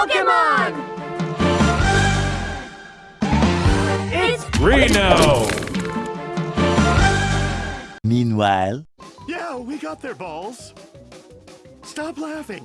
Pokemon! It's Reno! Meanwhile, Yeah, we got their balls. Stop laughing.